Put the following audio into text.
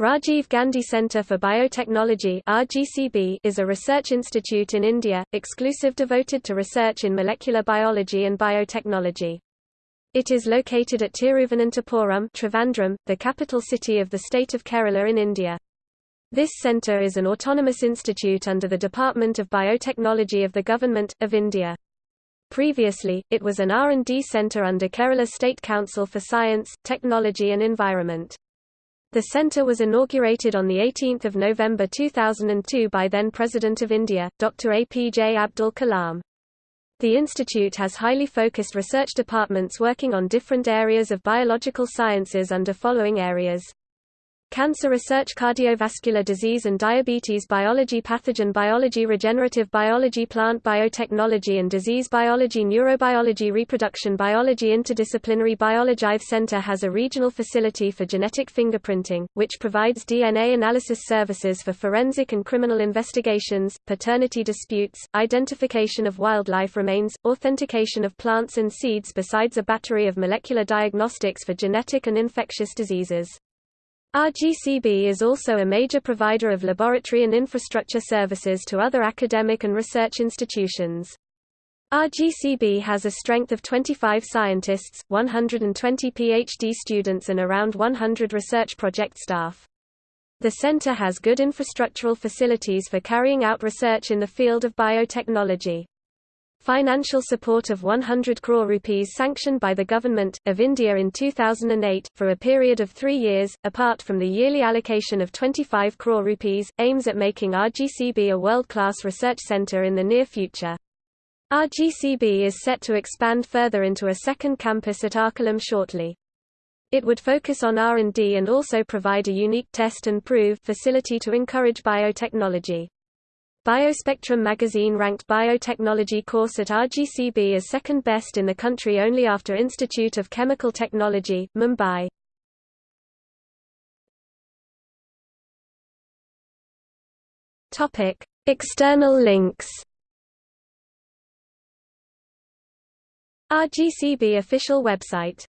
Rajiv Gandhi Centre for Biotechnology RGCB is a research institute in India, exclusive devoted to research in molecular biology and biotechnology. It is located at Tiruvananthapuram Trivandrum, the capital city of the state of Kerala in India. This centre is an autonomous institute under the Department of Biotechnology of the Government, of India. Previously, it was an R&D centre under Kerala State Council for Science, Technology and Environment. The centre was inaugurated on 18 November 2002 by then President of India, Dr. APJ Abdul Kalam. The institute has highly focused research departments working on different areas of biological sciences under following areas. Cancer research cardiovascular disease and diabetes biology pathogen biology regenerative biology plant biotechnology and disease biology neurobiology reproduction biology interdisciplinary biology Center has a regional facility for genetic fingerprinting, which provides DNA analysis services for forensic and criminal investigations, paternity disputes, identification of wildlife remains, authentication of plants and seeds besides a battery of molecular diagnostics for genetic and infectious diseases. RGCB is also a major provider of laboratory and infrastructure services to other academic and research institutions. RGCB has a strength of 25 scientists, 120 PhD students and around 100 research project staff. The center has good infrastructural facilities for carrying out research in the field of biotechnology. Financial support of 100 crore rupees sanctioned by the Government, of India in 2008, for a period of three years, apart from the yearly allocation of 25 crore rupees, aims at making RGCB a world-class research centre in the near future. RGCB is set to expand further into a second campus at Akkulam shortly. It would focus on R&D and also provide a unique test and prove facility to encourage biotechnology. Biospectrum magazine ranked biotechnology course at RGCB as second best in the country only after Institute of Chemical Technology, Mumbai. Topic: External links. RGCB official website